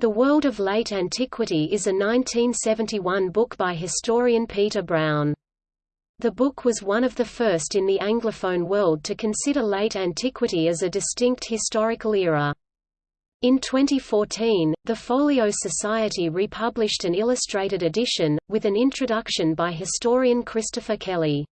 The World of Late Antiquity is a 1971 book by historian Peter Brown. The book was one of the first in the Anglophone world to consider late antiquity as a distinct historical era. In 2014, the Folio Society republished an illustrated edition, with an introduction by historian Christopher Kelly.